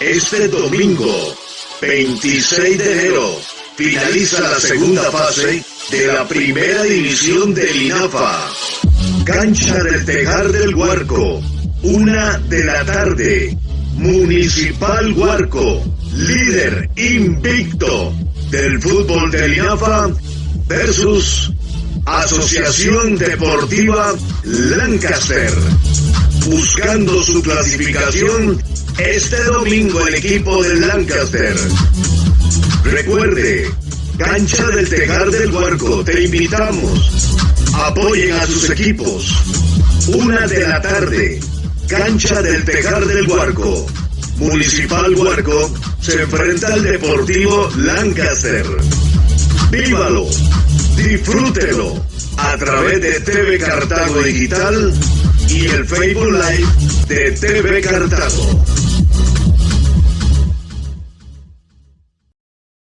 Este domingo, 26 de enero, finaliza la segunda fase de la primera división del INAFA. Cancha del Tejar del Huarco, una de la tarde. Municipal Huarco, líder invicto del fútbol del INAFA versus Asociación Deportiva Lancaster. Su clasificación este domingo el equipo del Lancaster. Recuerde, Cancha del Tejar del Huarco, te invitamos. Apoyen a sus equipos. Una de la tarde, Cancha del Tejar del Huarco. Municipal Huarco se enfrenta al Deportivo Lancaster. ¡Vívalo! Disfrútelo a través de TV Cartago Digital y el Facebook Live de TV Cartago.